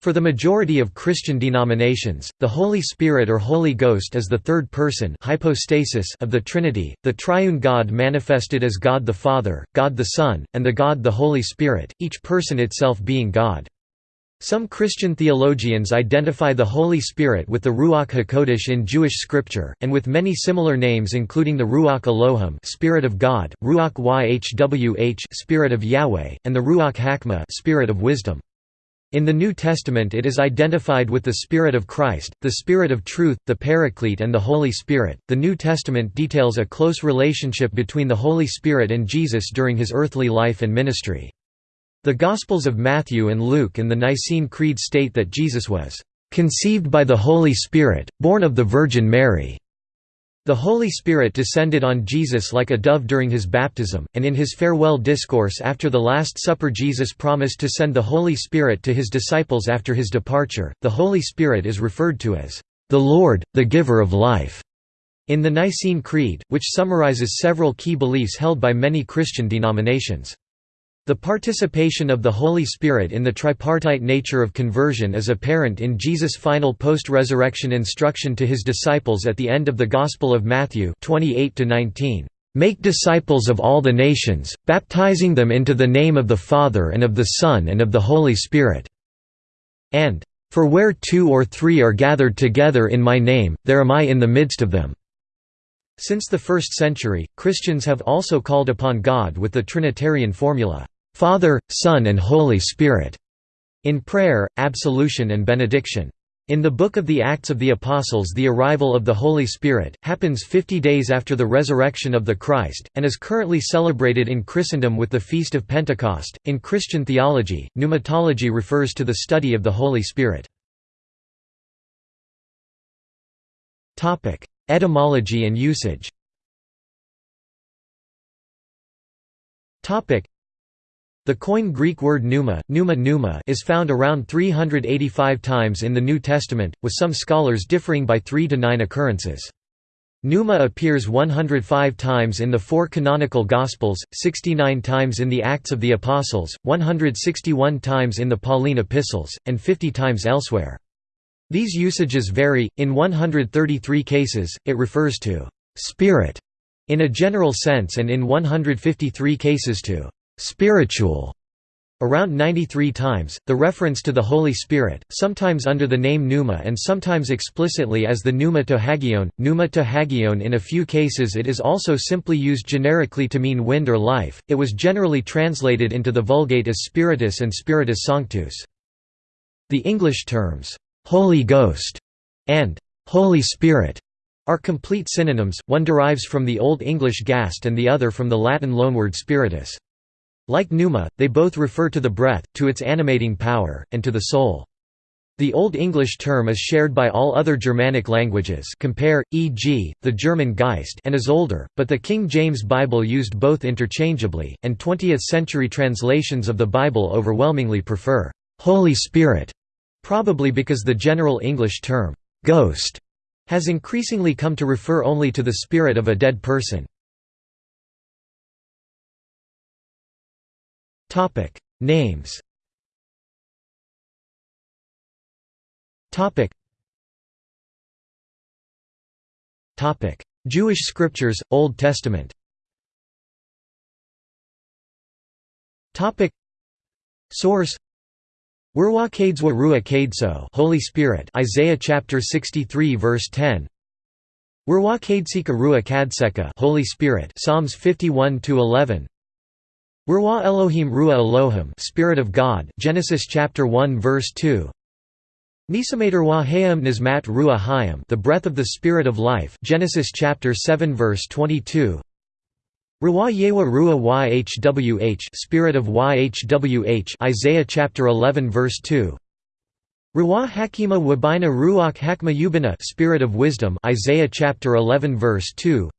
For the majority of Christian denominations, the Holy Spirit or Holy Ghost is the third person hypostasis of the Trinity, the triune God manifested as God the Father, God the Son, and the God the Holy Spirit, each person itself being God. Some Christian theologians identify the Holy Spirit with the Ruach HaKodesh in Jewish scripture, and with many similar names including the Ruach Elohim Spirit of God, Ruach Yhwh Spirit of Yahweh, and the Ruach Hakma Spirit of Wisdom. In the New Testament it is identified with the Spirit of Christ, the Spirit of Truth, the Paraclete and the Holy Spirit. The New Testament details a close relationship between the Holy Spirit and Jesus during his earthly life and ministry. The Gospels of Matthew and Luke and the Nicene Creed state that Jesus was conceived by the Holy Spirit, born of the Virgin Mary. The Holy Spirit descended on Jesus like a dove during his baptism, and in his farewell discourse after the Last Supper Jesus promised to send the Holy Spirit to his disciples after his departure. The Holy Spirit is referred to as the Lord, the giver of life. In the Nicene Creed, which summarizes several key beliefs held by many Christian denominations. The participation of the Holy Spirit in the tripartite nature of conversion is apparent in Jesus' final post-resurrection instruction to his disciples at the end of the Gospel of Matthew 28 Make disciples of all the nations, baptizing them into the name of the Father and of the Son and of the Holy Spirit." And, "...for where two or three are gathered together in my name, there am I in the midst of them." Since the first century, Christians have also called upon God with the Trinitarian formula, Father, Son and Holy Spirit, in prayer, absolution and benediction. In the Book of the Acts of the Apostles the arrival of the Holy Spirit, happens 50 days after the resurrection of the Christ, and is currently celebrated in Christendom with the Feast of Pentecost. In Christian theology, pneumatology refers to the study of the Holy Spirit. Etymology and usage the Koine Greek word pneuma, pneuma, pneuma is found around 385 times in the New Testament, with some scholars differing by 3 to 9 occurrences. Pneuma appears 105 times in the four canonical Gospels, 69 times in the Acts of the Apostles, 161 times in the Pauline epistles, and 50 times elsewhere. These usages vary, in 133 cases, it refers to «spirit» in a general sense and in 153 cases to spiritual around 93 times, the reference to the Holy Spirit, sometimes under the name pneuma and sometimes explicitly as the pneuma to hagion, pneuma to hagion in a few cases it is also simply used generically to mean wind or life, it was generally translated into the Vulgate as spiritus and spiritus sanctus. The English terms, "'Holy Ghost' and "'Holy Spirit' are complete synonyms, one derives from the Old English gast and the other from the Latin loanword spiritus. Like pneuma, they both refer to the breath, to its animating power, and to the soul. The Old English term is shared by all other Germanic languages compare, e.g., the German Geist and is older, but the King James Bible used both interchangeably, and 20th-century translations of the Bible overwhelmingly prefer, "'Holy Spirit' probably because the general English term, "'ghost' has increasingly come to refer only to the spirit of a dead person. Topic. Names. Topic. Topic. Jewish scriptures Old Testament. Topic. Source. Ruach Kadeswa Ruach Kadeso Holy Spirit Isaiah chapter 63 verse 10 Ruach Kadesika Ruach Kadseka Holy Spirit Psalms 51 to 11 Ruah Elohim Ruah Elohim Spirit of God Genesis chapter 1 verse 2 Nisamater Hayam Nizmat Ruah Hayam The breath of the spirit of life Genesis chapter 7 verse 22 Ruah Yewa Ruah Yhwh Spirit of Yhwh Isaiah chapter 11 verse 2 Ruah Hakima Wabina Ruach Hakma Yubina Spirit of wisdom Isaiah chapter 11 verse 2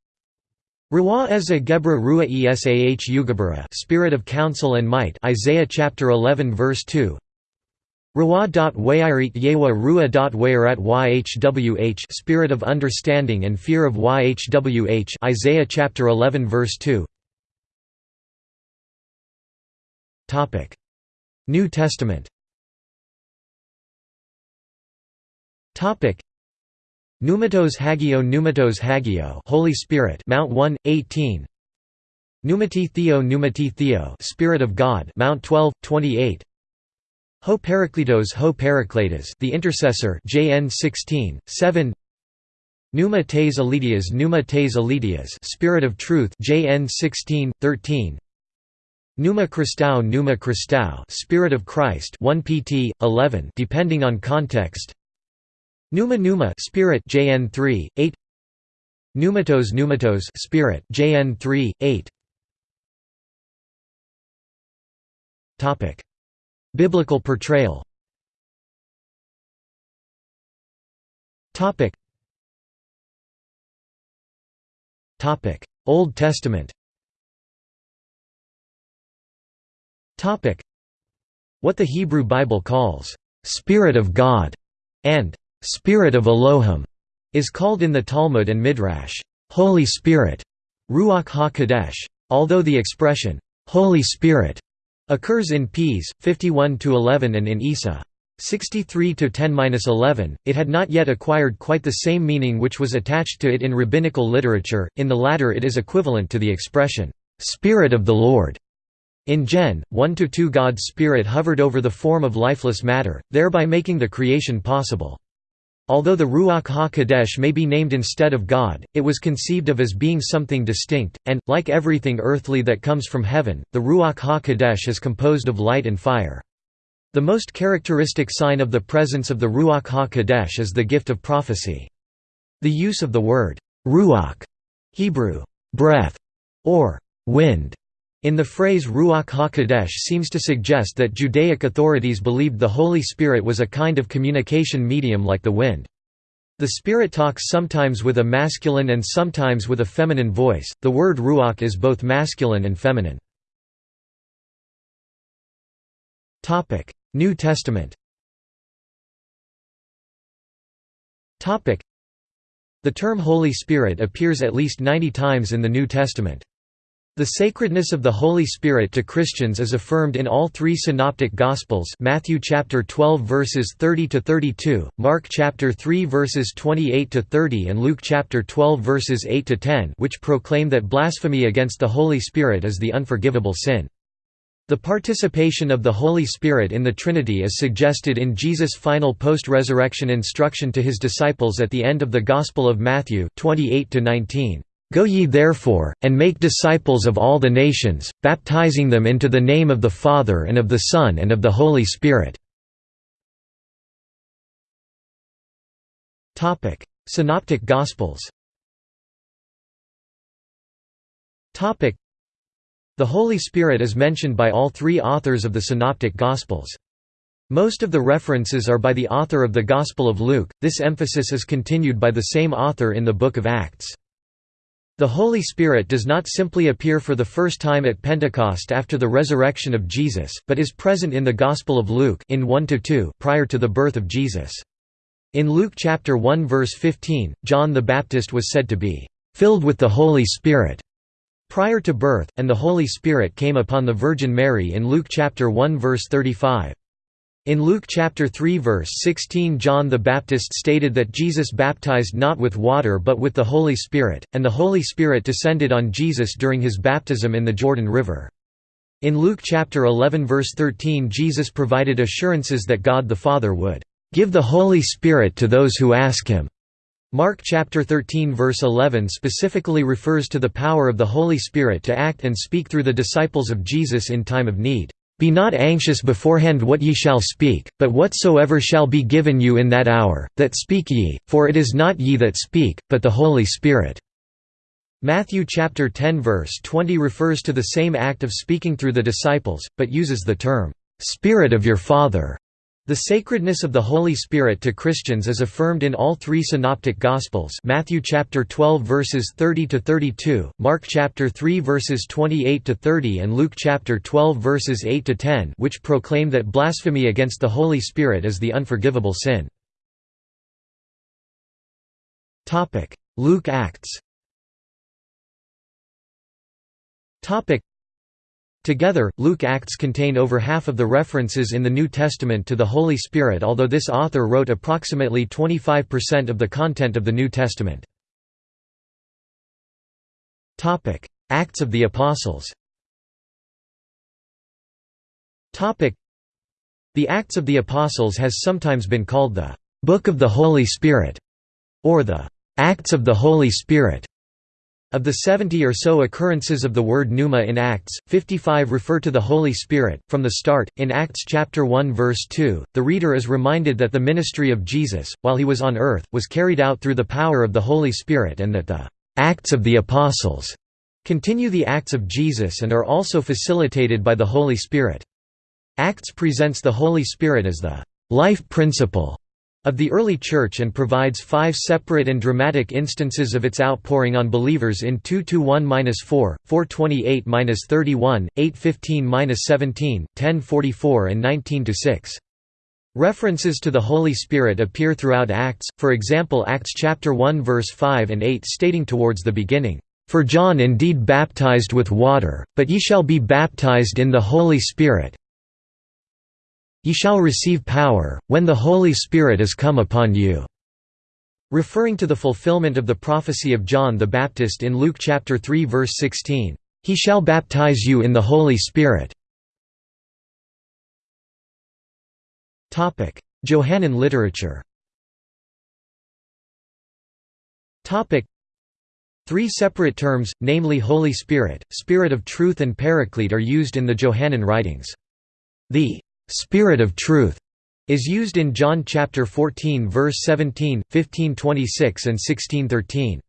Ruah Eza Gebra Ruah Esah Ugabara Spirit of Counsel and Might Isaiah chapter 11 verse 2 Ruah.Wayirit Yewa Ruah.Wayirat Yhwh Spirit of Understanding and Fear of Yhwh Isaiah chapter 11 verse 2 Topic. New Testament Pneumatos Hagio Pneumatos Hagio Holy Spirit Mount 1 18 Pneumati Theo Pneumati Theo Spirit of God Mount 12 28 Ho Parakletos Ho Parakletos the intercessor JN 16 7 Pneuma tes Elitias Pneuma tes Elitias Spirit of Truth JN 16 13 Pneuma Christou Pneuma Christou Spirit of Christ 1 pt 11 depending on context Pneuma Pneuma Spirit JN 3 8 Pneumatos Pneumatos Spirit JN 3 8 Topic. Biblical portrayal. Topic. Topic. Old Testament. Topic. What the Hebrew Bible calls Spirit of God and Spirit of Elohim is called in the Talmud and Midrash, Holy Spirit, Ruach HaKodesh. Although the expression, Holy Spirit, occurs in Ps. 51–11 and in Isa. 63–10–11, it had not yet acquired quite the same meaning which was attached to it in rabbinical literature, in the latter it is equivalent to the expression, "'Spirit of the Lord' In Gen. 1–2 God's Spirit hovered over the form of lifeless matter, thereby making the creation possible. Although the Ruach HaKodesh may be named instead of God, it was conceived of as being something distinct, and, like everything earthly that comes from heaven, the Ruach HaKodesh is composed of light and fire. The most characteristic sign of the presence of the Ruach HaKodesh is the gift of prophecy. The use of the word, Ruach Hebrew, breath, or wind, in the phrase Ruach HaKodesh seems to suggest that Judaic authorities believed the Holy Spirit was a kind of communication medium like the wind. The Spirit talks sometimes with a masculine and sometimes with a feminine voice. The word Ruach is both masculine and feminine. Topic: New Testament. Topic: The term Holy Spirit appears at least 90 times in the New Testament. The sacredness of the Holy Spirit to Christians is affirmed in all three synoptic gospels Matthew chapter 12 verses 30 to 32, Mark chapter 3 verses 28 to 30 and Luke chapter 12 verses 8 to 10 which proclaim that blasphemy against the Holy Spirit is the unforgivable sin. The participation of the Holy Spirit in the Trinity is suggested in Jesus' final post-resurrection instruction to his disciples at the end of the Gospel of Matthew 28 to 19. Go ye therefore, and make disciples of all the nations, baptizing them into the name of the Father and of the Son and of the Holy Spirit." Synoptic Gospels The Holy Spirit is mentioned by all three authors of the Synoptic Gospels. Most of the references are by the author of the Gospel of Luke, this emphasis is continued by the same author in the Book of Acts. The Holy Spirit does not simply appear for the first time at Pentecost after the resurrection of Jesus, but is present in the Gospel of Luke in 1 prior to the birth of Jesus. In Luke chapter 1 verse 15, John the Baptist was said to be filled with the Holy Spirit prior to birth, and the Holy Spirit came upon the Virgin Mary in Luke chapter 1 verse 35. In Luke chapter 3 verse 16 John the Baptist stated that Jesus baptized not with water but with the Holy Spirit, and the Holy Spirit descended on Jesus during his baptism in the Jordan River. In Luke chapter 11 verse 13 Jesus provided assurances that God the Father would give the Holy Spirit to those who ask him. Mark chapter 13 verse 11 specifically refers to the power of the Holy Spirit to act and speak through the disciples of Jesus in time of need. Be not anxious beforehand what ye shall speak, but whatsoever shall be given you in that hour, that speak ye, for it is not ye that speak, but the Holy Spirit." Matthew chapter 10 verse 20 refers to the same act of speaking through the disciples, but uses the term, "'Spirit of your Father' The sacredness of the Holy Spirit to Christians is affirmed in all three synoptic gospels Matthew chapter 12 verses 30 to 32, Mark chapter 3 verses 28 to 30 and Luke chapter 12 verses 8 to 10 which proclaim that blasphemy against the Holy Spirit is the unforgivable sin. Topic: Luke Acts. Topic: Together, Luke Acts contain over half of the references in the New Testament to the Holy Spirit although this author wrote approximately 25% of the content of the New Testament. Acts of the Apostles The Acts of the Apostles has sometimes been called the «Book of the Holy Spirit» or the «Acts of the Holy Spirit». Of the 70 or so occurrences of the word pneuma in Acts, 55 refer to the Holy Spirit. From the start, in Acts chapter 1 verse 2, the reader is reminded that the ministry of Jesus, while he was on earth, was carried out through the power of the Holy Spirit and that the Acts of the Apostles continue the acts of Jesus and are also facilitated by the Holy Spirit. Acts presents the Holy Spirit as the life principle of the early Church and provides five separate and dramatic instances of its outpouring on believers in 221-4, 428-31, 815-17, 1044 and 19-6. References to the Holy Spirit appear throughout Acts, for example Acts chapter 1 verse 5 and 8 stating towards the beginning, "...for John indeed baptized with water, but ye shall be baptized in the Holy Spirit, Ye shall receive power, when the Holy Spirit is come upon you." Referring to the fulfillment of the prophecy of John the Baptist in Luke chapter 3 verse 16, "He shall baptize you in the Holy Spirit." Topic: Johannine literature. Topic: Three separate terms, namely Holy Spirit, Spirit of Truth and Paraclete are used in the Johannine writings. The Spirit of truth is used in John chapter 14 verse 17, 1526 and 1613.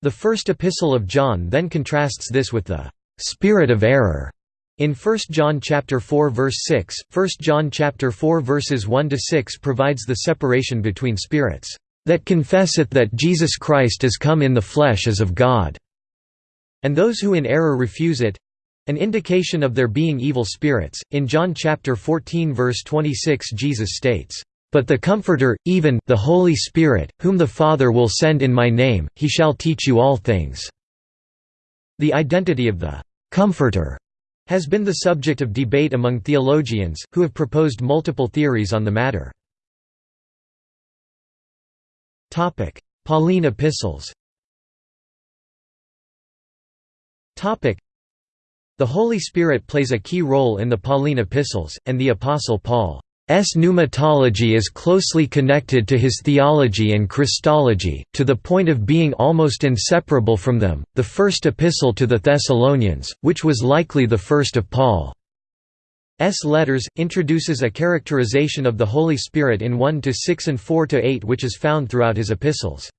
The first epistle of John then contrasts this with the spirit of error in 1 John chapter 4 verse 6. 1 John chapter 4 verses 1 to 6 provides the separation between spirits that confesseth that Jesus Christ is come in the flesh as of God, and those who in error refuse it, an indication of their being evil spirits. In John chapter 14 verse 26 Jesus states, "But the Comforter, even the Holy Spirit, whom the Father will send in my name, he shall teach you all things." The identity of the Comforter has been the subject of debate among theologians, who have proposed multiple theories on the matter. Pauline epistles the Holy Spirit plays a key role in the Pauline epistles, and the Apostle Paul's pneumatology is closely connected to his theology and Christology, to the point of being almost inseparable from them. The first epistle to the Thessalonians, which was likely the first of Paul's letters, introduces a characterization of the Holy Spirit in 1 to 6 and 4 to 8 which is found throughout his epistles.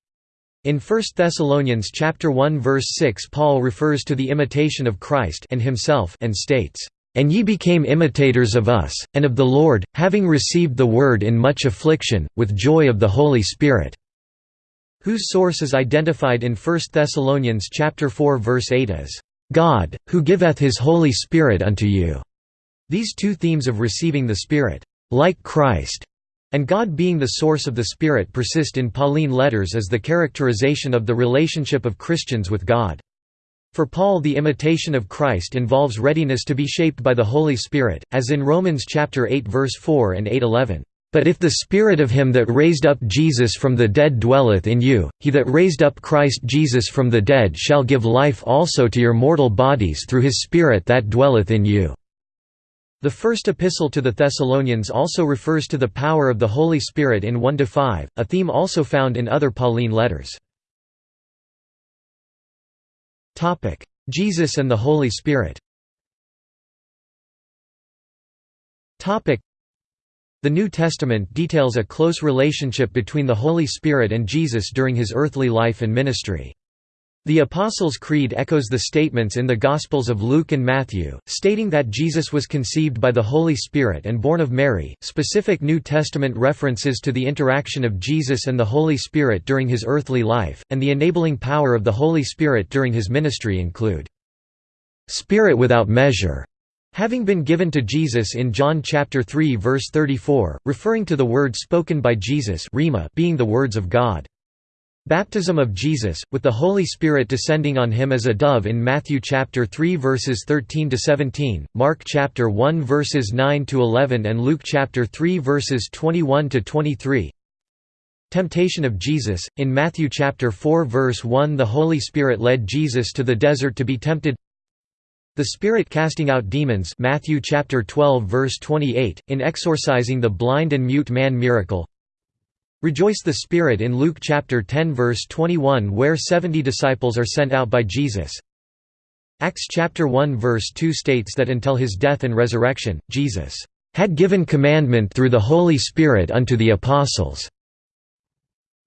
In 1 Thessalonians chapter 1 verse 6 Paul refers to the imitation of Christ and himself and states, "And ye became imitators of us, and of the Lord, having received the word in much affliction, with joy of the Holy Spirit." Whose source is identified in 1 Thessalonians chapter 4 verse 8 as, "God, who giveth his Holy Spirit unto you." These two themes of receiving the Spirit, like Christ, and God being the source of the Spirit persist in Pauline letters as the characterization of the relationship of Christians with God. For Paul the imitation of Christ involves readiness to be shaped by the Holy Spirit, as in Romans chapter 8 verse 4 and 8:11. But if the Spirit of him that raised up Jesus from the dead dwelleth in you, he that raised up Christ Jesus from the dead shall give life also to your mortal bodies through his Spirit that dwelleth in you. The first epistle to the Thessalonians also refers to the power of the Holy Spirit in 1–5, a theme also found in other Pauline letters. Jesus and the Holy Spirit The New Testament details a close relationship between the Holy Spirit and Jesus during his earthly life and ministry. The Apostles' Creed echoes the statements in the Gospels of Luke and Matthew, stating that Jesus was conceived by the Holy Spirit and born of Mary. Specific New Testament references to the interaction of Jesus and the Holy Spirit during his earthly life, and the enabling power of the Holy Spirit during his ministry include Spirit without measure, having been given to Jesus in John chapter 3 verse 34, referring to the word spoken by Jesus being the words of God. Baptism of Jesus, with the Holy Spirit descending on him as a dove in Matthew chapter 3 verses 13 to 17, Mark chapter 1 verses 9 to 11 and Luke chapter 3 verses 21 to 23. Temptation of Jesus in Matthew chapter 4 verse 1 the Holy Spirit led Jesus to the desert to be tempted. The Spirit casting out demons Matthew chapter 12 verse 28 in exorcising the blind and mute man miracle. Rejoice the Spirit in Luke chapter 10 verse 21 where 70 disciples are sent out by Jesus. Acts chapter 1 verse 2 states that until his death and resurrection, Jesus had given commandment through the Holy Spirit unto the apostles.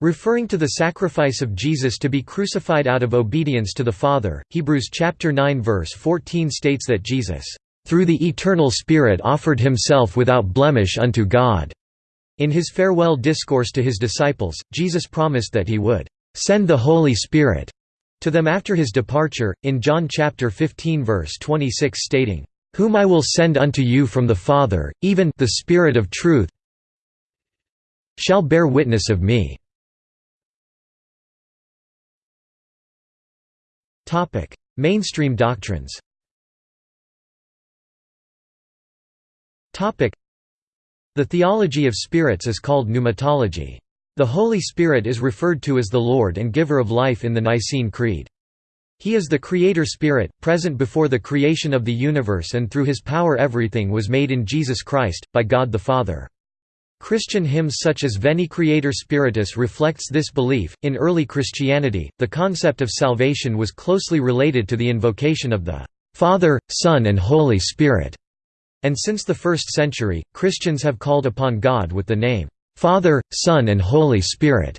Referring to the sacrifice of Jesus to be crucified out of obedience to the Father, Hebrews chapter 9 verse 14 states that Jesus, "through the eternal Spirit offered himself without blemish unto God." In his farewell discourse to his disciples, Jesus promised that he would send the Holy Spirit to them after his departure, in John chapter 15 verse 26 stating, "Whom I will send unto you from the Father, even the Spirit of truth shall bear witness of me." Mainstream doctrines the theology of spirits is called pneumatology. The Holy Spirit is referred to as the Lord and giver of life in the Nicene Creed. He is the Creator Spirit, present before the creation of the universe and through his power everything was made in Jesus Christ, by God the Father. Christian hymns such as Veni Creator Spiritus reflects this belief. In early Christianity, the concept of salvation was closely related to the invocation of the Father, Son and Holy Spirit. And since the 1st century, Christians have called upon God with the name, Father, Son and Holy Spirit,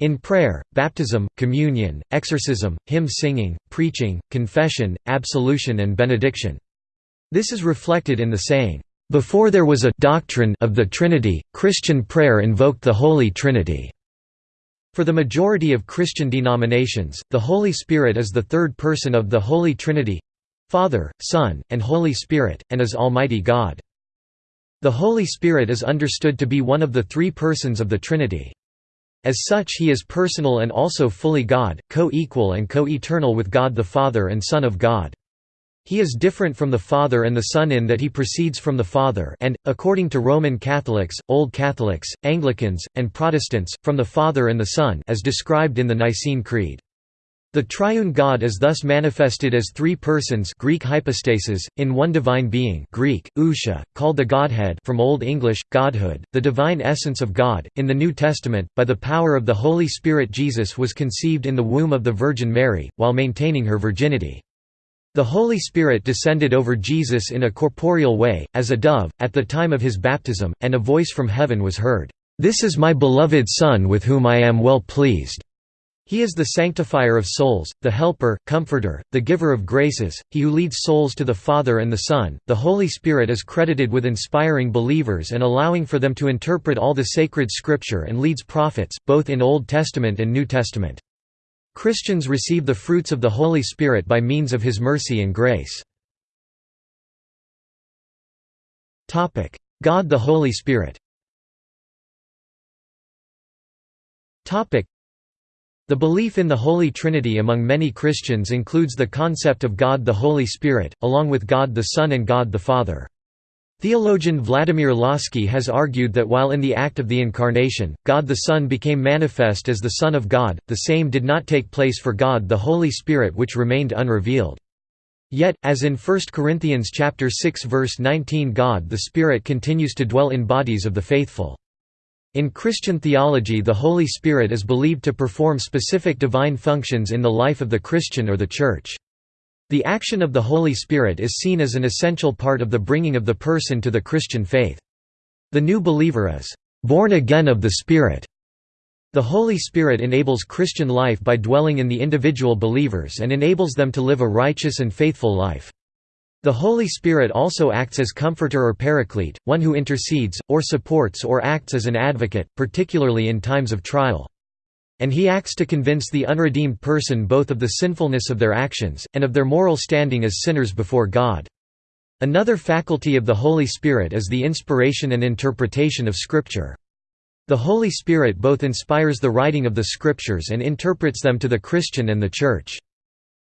in prayer, baptism, communion, exorcism, hymn singing, preaching, confession, absolution and benediction. This is reflected in the saying, "...before there was a doctrine of the Trinity, Christian prayer invoked the Holy Trinity." For the majority of Christian denominations, the Holy Spirit is the third person of the Holy Trinity Father, Son, and Holy Spirit, and is Almighty God. The Holy Spirit is understood to be one of the three persons of the Trinity. As such he is personal and also fully God, co-equal and co-eternal with God the Father and Son of God. He is different from the Father and the Son in that he proceeds from the Father and, according to Roman Catholics, Old Catholics, Anglicans, and Protestants, from the Father and the Son as described in the Nicene Creed. The triune God is thus manifested as three persons Greek hypostasis, in one divine being Greek, ousia, called the Godhead from Old English, Godhood, the divine essence of God. In the New Testament, by the power of the Holy Spirit Jesus was conceived in the womb of the Virgin Mary, while maintaining her virginity. The Holy Spirit descended over Jesus in a corporeal way, as a dove, at the time of his baptism, and a voice from heaven was heard, "'This is my beloved Son with whom I am well pleased' He is the sanctifier of souls, the helper, comforter, the giver of graces, he who leads souls to the Father and the Son. The Holy Spirit is credited with inspiring believers and allowing for them to interpret all the sacred scripture and leads prophets, both in Old Testament and New Testament. Christians receive the fruits of the Holy Spirit by means of his mercy and grace. God the Holy Spirit the belief in the Holy Trinity among many Christians includes the concept of God the Holy Spirit, along with God the Son and God the Father. Theologian Vladimir Lossky has argued that while in the act of the Incarnation, God the Son became manifest as the Son of God, the same did not take place for God the Holy Spirit which remained unrevealed. Yet, as in 1 Corinthians 6 verse 19 God the Spirit continues to dwell in bodies of the faithful. In Christian theology the Holy Spirit is believed to perform specific divine functions in the life of the Christian or the Church. The action of the Holy Spirit is seen as an essential part of the bringing of the person to the Christian faith. The new believer is born again of the Spirit. The Holy Spirit enables Christian life by dwelling in the individual believers and enables them to live a righteous and faithful life. The Holy Spirit also acts as comforter or paraclete, one who intercedes, or supports or acts as an advocate, particularly in times of trial. And he acts to convince the unredeemed person both of the sinfulness of their actions, and of their moral standing as sinners before God. Another faculty of the Holy Spirit is the inspiration and interpretation of Scripture. The Holy Spirit both inspires the writing of the Scriptures and interprets them to the Christian and the Church.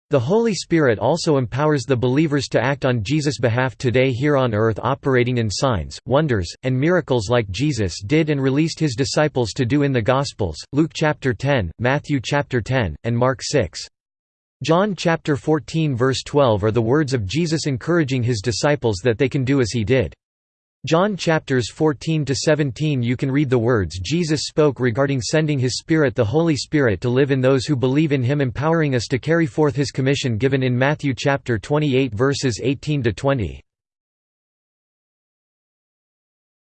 The Holy Spirit also empowers the believers to act on Jesus' behalf today here on earth operating in signs, wonders, and miracles like Jesus did and released his disciples to do in the Gospels, Luke chapter 10, Matthew chapter 10, and Mark 6. John chapter 14 verse 12 are the words of Jesus encouraging his disciples that they can do as he did. John chapters 14 to 17 you can read the words Jesus spoke regarding sending his spirit the Holy Spirit to live in those who believe in him empowering us to carry forth his commission given in Matthew chapter 28 verses 18 to 20.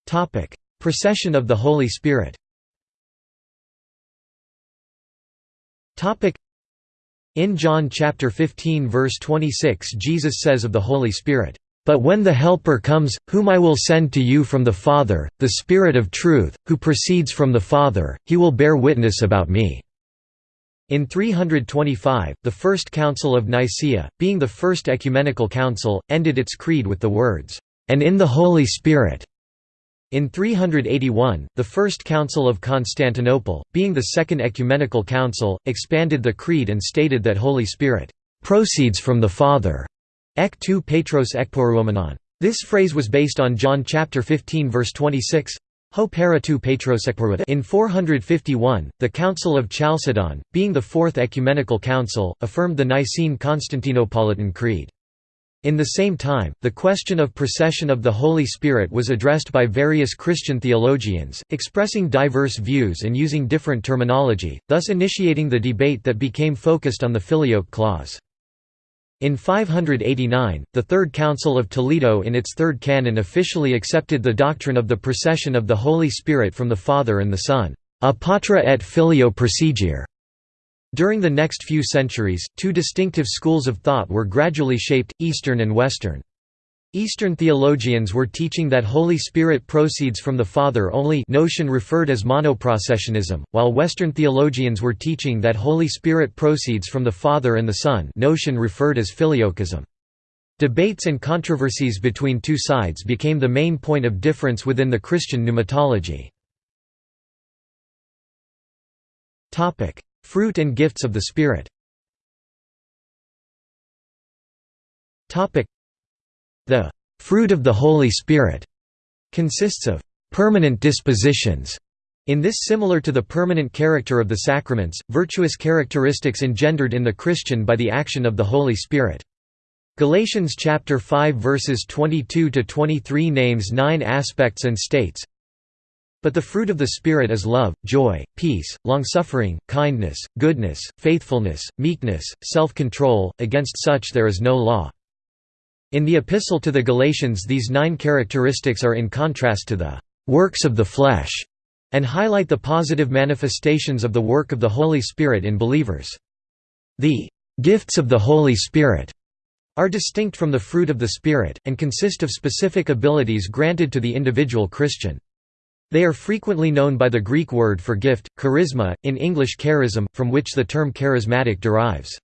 Topic: Procession of the Holy Spirit. Topic: In John chapter 15 verse 26 Jesus says of the Holy Spirit but when the Helper comes, whom I will send to you from the Father, the Spirit of truth, who proceeds from the Father, he will bear witness about me." In 325, the First Council of Nicaea, being the first ecumenical council, ended its creed with the words, "...and in the Holy Spirit." In 381, the First Council of Constantinople, being the second ecumenical council, expanded the creed and stated that Holy Spirit "...proceeds from the Father." Ek tu Petros ekporuomenon. This phrase was based on John chapter 15 verse 26. Ho para tu Petros In 451, the Council of Chalcedon, being the fourth ecumenical council, affirmed the Nicene Constantinopolitan Creed. In the same time, the question of procession of the Holy Spirit was addressed by various Christian theologians, expressing diverse views and using different terminology, thus initiating the debate that became focused on the Filioque clause. In 589, the Third Council of Toledo in its third canon officially accepted the doctrine of the procession of the Holy Spirit from the Father and the Son, a patra et filio procedere. During the next few centuries, two distinctive schools of thought were gradually shaped, Eastern and Western. Eastern theologians were teaching that Holy Spirit proceeds from the Father only notion referred as monoprocessionism, while Western theologians were teaching that Holy Spirit proceeds from the Father and the Son notion referred as filioquism. Debates and controversies between two sides became the main point of difference within the Christian pneumatology. Fruit and gifts of the Spirit the fruit of the Holy Spirit consists of permanent dispositions. In this similar to the permanent character of the sacraments, virtuous characteristics engendered in the Christian by the action of the Holy Spirit. Galatians chapter 5 verses 22 to 23 names 9 aspects and states But the fruit of the Spirit is love, joy, peace, long-suffering, kindness, goodness, faithfulness, meekness, self-control, against such there is no law. In the Epistle to the Galatians these nine characteristics are in contrast to the «works of the flesh» and highlight the positive manifestations of the work of the Holy Spirit in believers. The «gifts of the Holy Spirit» are distinct from the fruit of the Spirit, and consist of specific abilities granted to the individual Christian. They are frequently known by the Greek word for gift, charisma, in English charism, from which the term charismatic derives.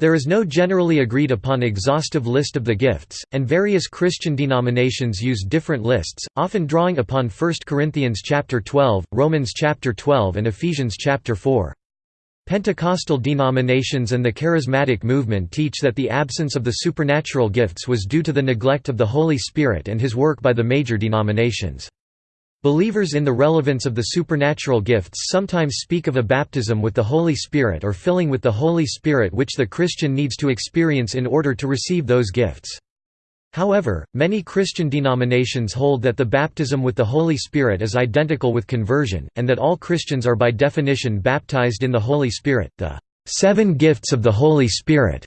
There is no generally agreed upon exhaustive list of the gifts, and various Christian denominations use different lists, often drawing upon 1 Corinthians chapter 12, Romans chapter 12 and Ephesians chapter 4. Pentecostal denominations and the charismatic movement teach that the absence of the supernatural gifts was due to the neglect of the Holy Spirit and his work by the major denominations. Believers in the relevance of the supernatural gifts sometimes speak of a baptism with the Holy Spirit or filling with the Holy Spirit which the Christian needs to experience in order to receive those gifts. However, many Christian denominations hold that the baptism with the Holy Spirit is identical with conversion, and that all Christians are by definition baptized in the Holy Spirit. The seven gifts of the Holy Spirit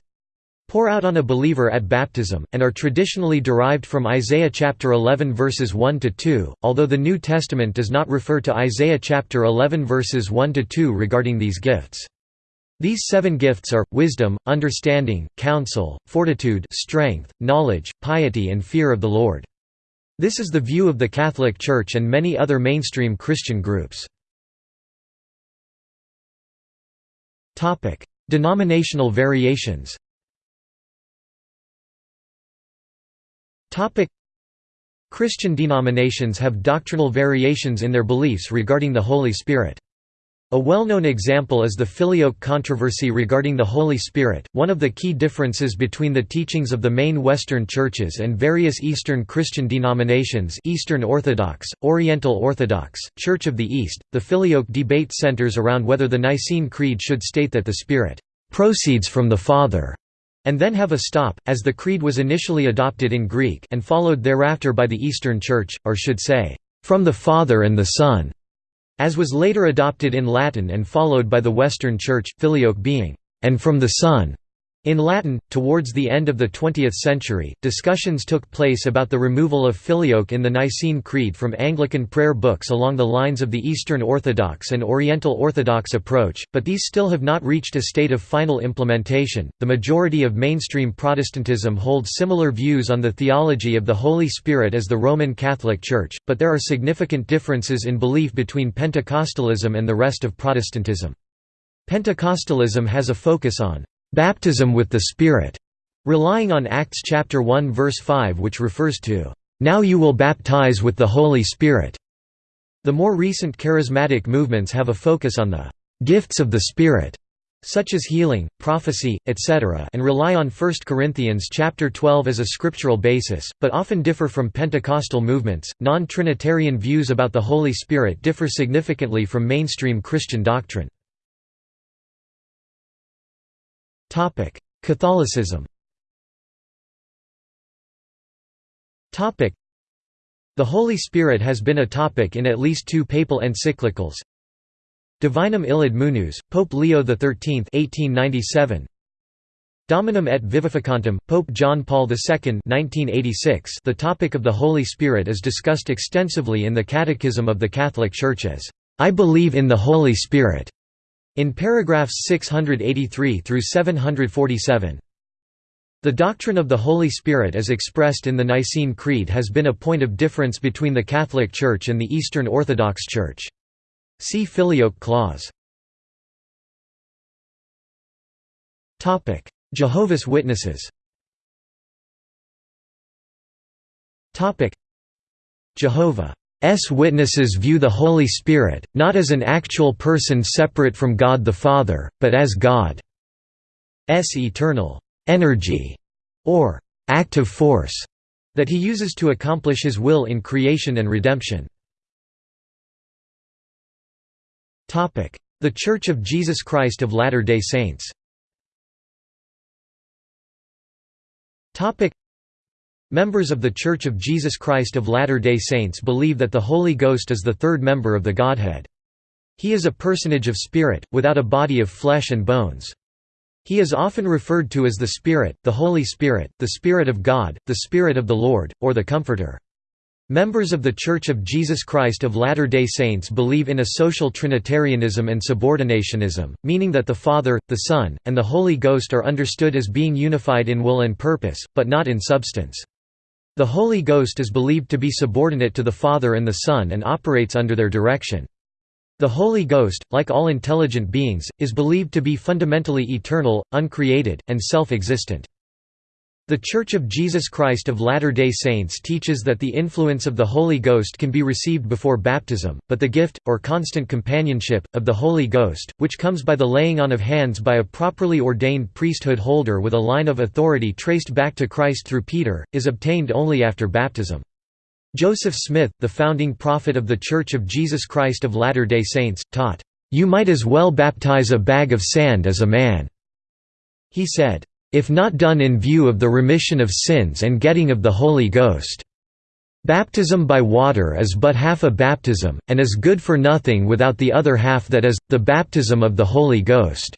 pour out on a believer at baptism, and are traditionally derived from Isaiah chapter 11 verses 1 to 2, although the New Testament does not refer to Isaiah chapter 11 verses 1 to 2 regarding these gifts. These seven gifts are, wisdom, understanding, counsel, fortitude strength, knowledge, piety and fear of the Lord. This is the view of the Catholic Church and many other mainstream Christian groups. Denominational variations Topic Christian denominations have doctrinal variations in their beliefs regarding the Holy Spirit. A well-known example is the Filioque controversy regarding the Holy Spirit. One of the key differences between the teachings of the main Western churches and various Eastern Christian denominations, Eastern Orthodox, Oriental Orthodox, Church of the East, the Filioque debate centers around whether the Nicene Creed should state that the Spirit proceeds from the Father and then have a stop, as the creed was initially adopted in Greek and followed thereafter by the Eastern Church, or should say, from the Father and the Son as was later adopted in Latin and followed by the Western Church, filioque being, and from the Son. In Latin, towards the end of the 20th century, discussions took place about the removal of filioque in the Nicene Creed from Anglican prayer books along the lines of the Eastern Orthodox and Oriental Orthodox approach, but these still have not reached a state of final implementation. The majority of mainstream Protestantism holds similar views on the theology of the Holy Spirit as the Roman Catholic Church, but there are significant differences in belief between Pentecostalism and the rest of Protestantism. Pentecostalism has a focus on baptism with the Spirit, relying on Acts chapter 1 verse 5 which refers to, "...now you will baptize with the Holy Spirit." The more recent charismatic movements have a focus on the "...gifts of the Spirit." such as healing, prophecy, etc. and rely on 1 Corinthians chapter 12 as a scriptural basis, but often differ from Pentecostal movements. Non-Trinitarian views about the Holy Spirit differ significantly from mainstream Christian doctrine. Catholicism The Holy Spirit has been a topic in at least two papal encyclicals. Divinum illud munus, Pope Leo XIII 1897. Dominum et Vivificantem, Pope John Paul II 1986. The topic of the Holy Spirit is discussed extensively in the Catechism of the Catholic Church as, "...I believe in the Holy Spirit." In paragraphs 683 through 747. The doctrine of the Holy Spirit as expressed in the Nicene Creed has been a point of difference between the Catholic Church and the Eastern Orthodox Church. See Filioque clause. Jehovah's Witnesses Jehovah witnesses view the Holy Spirit, not as an actual person separate from God the Father, but as God's eternal energy, or active force, that he uses to accomplish his will in creation and redemption. The Church of Jesus Christ of Latter-day Saints Members of The Church of Jesus Christ of Latter-day Saints believe that the Holy Ghost is the third member of the Godhead. He is a personage of spirit, without a body of flesh and bones. He is often referred to as the Spirit, the Holy Spirit, the Spirit of God, the Spirit of the Lord, or the Comforter. Members of The Church of Jesus Christ of Latter-day Saints believe in a social Trinitarianism and subordinationism, meaning that the Father, the Son, and the Holy Ghost are understood as being unified in will and purpose, but not in substance. The Holy Ghost is believed to be subordinate to the Father and the Son and operates under their direction. The Holy Ghost, like all intelligent beings, is believed to be fundamentally eternal, uncreated, and self-existent. The Church of Jesus Christ of Latter-day Saints teaches that the influence of the Holy Ghost can be received before baptism, but the gift, or constant companionship, of the Holy Ghost, which comes by the laying on of hands by a properly ordained priesthood holder with a line of authority traced back to Christ through Peter, is obtained only after baptism. Joseph Smith, the founding prophet of the Church of Jesus Christ of Latter-day Saints, taught, "...you might as well baptize a bag of sand as a man." He said, if not done in view of the remission of sins and getting of the Holy Ghost. Baptism by water is but half a baptism, and is good for nothing without the other half that is, the baptism of the Holy Ghost.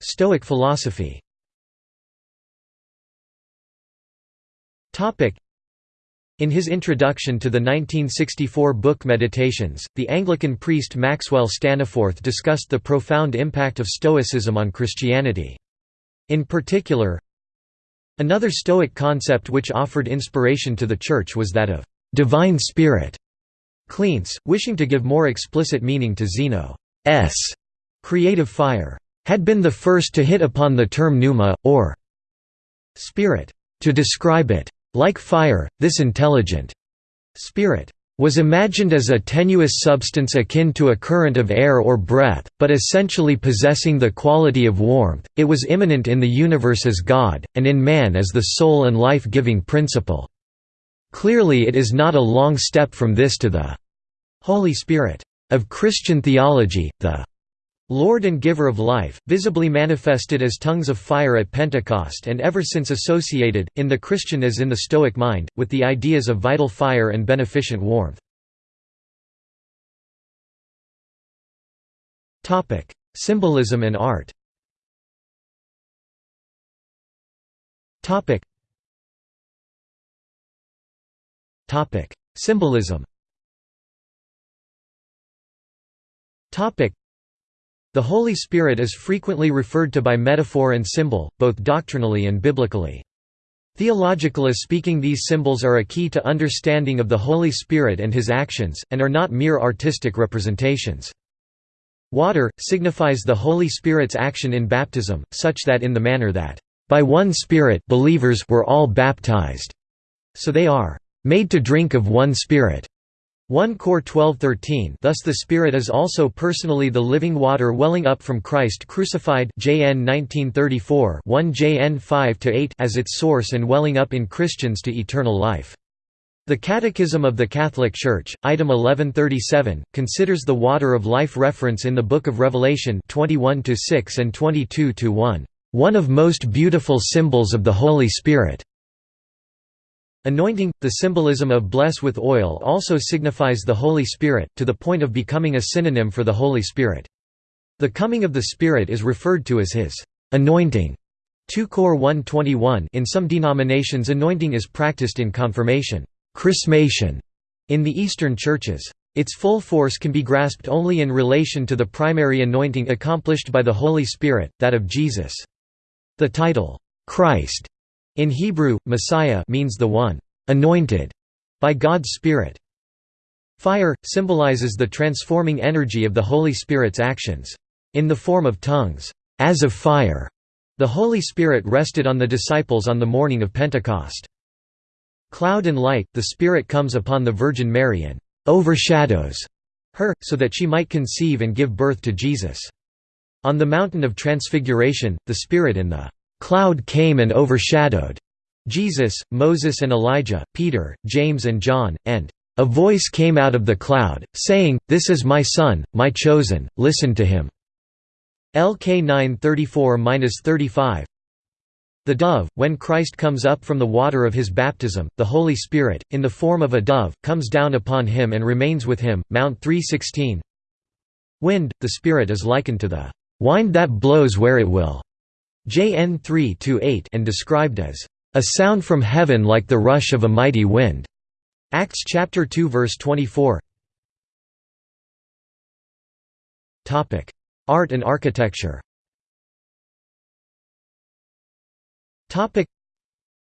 Stoic philosophy in his introduction to the 1964 book Meditations, the Anglican priest Maxwell Staniforth discussed the profound impact of Stoicism on Christianity. In particular, another Stoic concept which offered inspiration to the Church was that of «divine spirit». Cleanthes, wishing to give more explicit meaning to Zeno's creative fire, had been the first to hit upon the term pneuma, or spirit to describe it. Like fire, this intelligent spirit was imagined as a tenuous substance akin to a current of air or breath, but essentially possessing the quality of warmth. It was immanent in the universe as God, and in man as the soul and life giving principle. Clearly, it is not a long step from this to the Holy Spirit of Christian theology, the Lord and giver of life, visibly manifested as tongues of fire at Pentecost and ever since associated, in the Christian as in the Stoic mind, with the ideas of vital fire and beneficent warmth. Symbolism and art Symbolism the Holy Spirit is frequently referred to by metaphor and symbol, both doctrinally and biblically. Theologically speaking these symbols are a key to understanding of the Holy Spirit and his actions, and are not mere artistic representations. Water, signifies the Holy Spirit's action in baptism, such that in the manner that, "...by one Spirit believers were all baptized," so they are, "...made to drink of one Spirit." 1 Cor 12:13 Thus the Spirit is also personally the living water welling up from Christ crucified JN 1934 1 JN 5-8 as its source and welling up in Christians to eternal life. The Catechism of the Catholic Church, item 1137, considers the water of life reference in the Book of Revelation 21-6 and 22-1, "...one of most beautiful symbols of the Holy Spirit." Anointing, the symbolism of bless with oil also signifies the Holy Spirit, to the point of becoming a synonym for the Holy Spirit. The coming of the Spirit is referred to as his anointing. 2 Cor 121 In some denominations anointing is practiced in confirmation chrismation in the Eastern churches. Its full force can be grasped only in relation to the primary anointing accomplished by the Holy Spirit, that of Jesus. The title, Christ, in Hebrew, Messiah means the one anointed by God's Spirit. Fire, symbolizes the transforming energy of the Holy Spirit's actions. In the form of tongues, as of fire, the Holy Spirit rested on the disciples on the morning of Pentecost. Cloud and light, the Spirit comes upon the Virgin Mary and overshadows her, so that she might conceive and give birth to Jesus. On the mountain of Transfiguration, the Spirit in the cloud came and overshadowed Jesus, Moses and Elijah, Peter, James and John, and a voice came out of the cloud, saying, This is my Son, my chosen, listen to him. LK 934–35 The dove, when Christ comes up from the water of his baptism, the Holy Spirit, in the form of a dove, comes down upon him and remains with him. Mount 316 Wind, the Spirit is likened to the wind that blows where it will. JN 3-8 and described as a sound from heaven like the rush of a mighty wind. Acts chapter 2 verse 24. Topic: Art and architecture. Topic: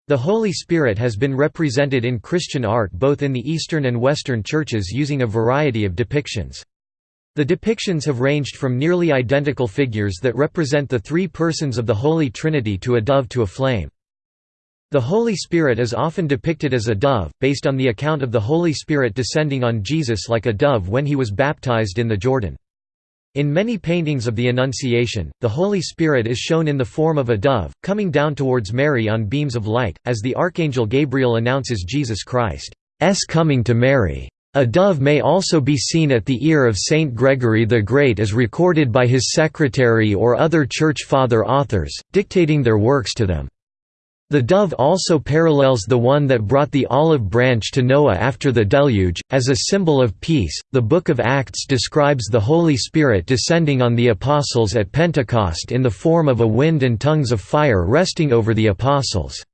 The Holy Spirit has been represented in Christian art both in the Eastern and Western churches using a variety of depictions. The depictions have ranged from nearly identical figures that represent the three persons of the Holy Trinity to a dove to a flame. The Holy Spirit is often depicted as a dove, based on the account of the Holy Spirit descending on Jesus like a dove when he was baptized in the Jordan. In many paintings of the Annunciation, the Holy Spirit is shown in the form of a dove, coming down towards Mary on beams of light, as the Archangel Gabriel announces Jesus Christ's coming to Mary. A dove may also be seen at the ear of Saint Gregory the Great as recorded by his secretary or other Church Father authors, dictating their works to them. The dove also parallels the one that brought the olive branch to Noah after the deluge, as a symbol of peace. The Book of Acts describes the Holy Spirit descending on the apostles at Pentecost in the form of a wind and tongues of fire resting over the apostles'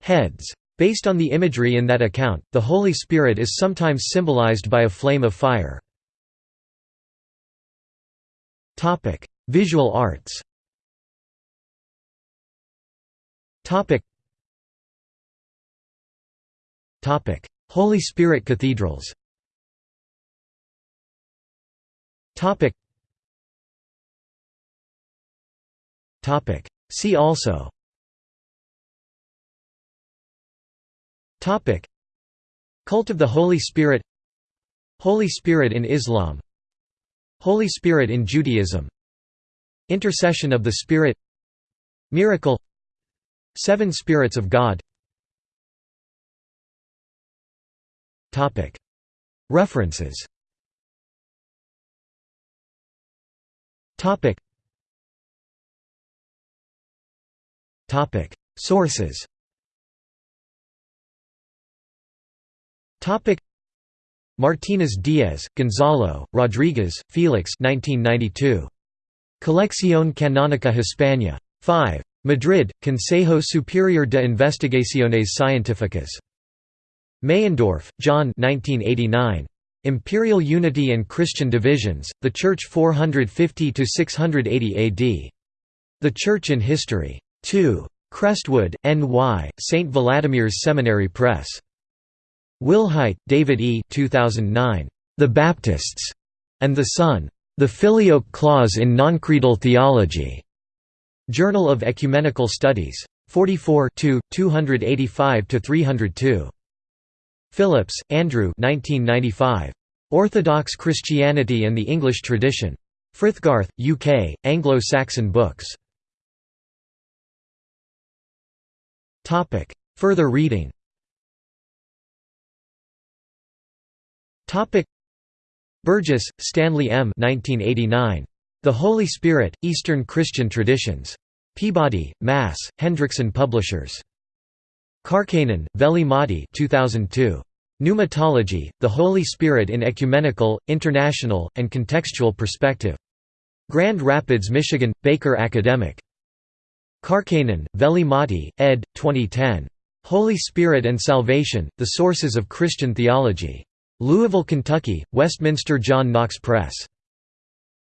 heads. Based on the imagery in that account, the Holy Spirit is sometimes symbolized by a flame of fire. Visual arts. Holy Spirit cathedrals. See also Cult of the Holy Spirit. Holy Spirit in Islam. Holy Spirit in Judaism. Intercession of the Spirit. Miracle. Seven Spirits of God. Topic: References. Topic. Sources Martinez Diez, Gonzalo, Rodriguez, Felix 1992. Colección Canónica Hispana. 5. Madrid, Consejo Superior de Investigaciones Científicas. Meyendorff, John 1989. Imperial Unity and Christian Divisions, The Church 450–680 AD. The Church in History. 2. Crestwood, N.Y., St. Vladimir's Seminary Press. Wilhite, David E. 2009. The Baptists and the Son. The Filioque Clause in Noncreedal Theology. Journal of Ecumenical Studies. 44 285–302. Phillips, Andrew 1995. Orthodox Christianity and the English Tradition. Frithgarth, UK, Anglo-Saxon Books. Further reading Burgess, Stanley M. 1989. The Holy Spirit, Eastern Christian Traditions. Peabody, Mass., Hendrickson Publishers. Kärkkäinen, Veli-Matti 2002. Pneumatology, The Holy Spirit in Ecumenical, International, and Contextual Perspective. Grand Rapids, Michigan, Baker Academic. Kärkkäinen, Veli-Matti, ed. 2010. Holy Spirit and Salvation, The Sources of Christian Theology. Louisville, Kentucky, Westminster John Knox Press.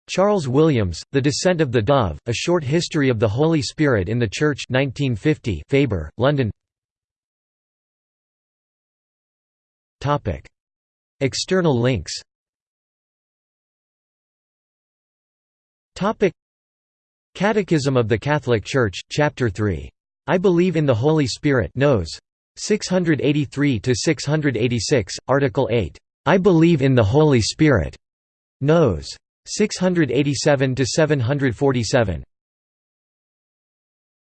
Charles Williams, The Descent of the Dove, A Short History of the Holy Spirit in the Church 1950 Faber, London. External links. Catechism of the Catholic Church, Chapter 3. I believe in the Holy Spirit Nos. 683–686, Article 8. I believe in the Holy Spirit. Nos. 687–747